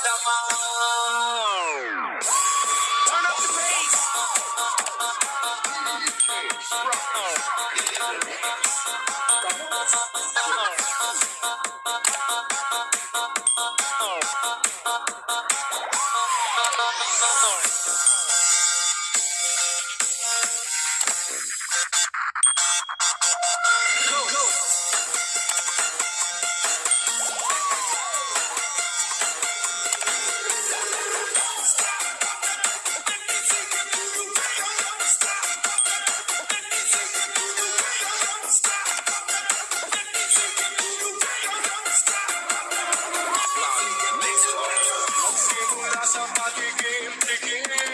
Turn up the bass. up at the game, the game.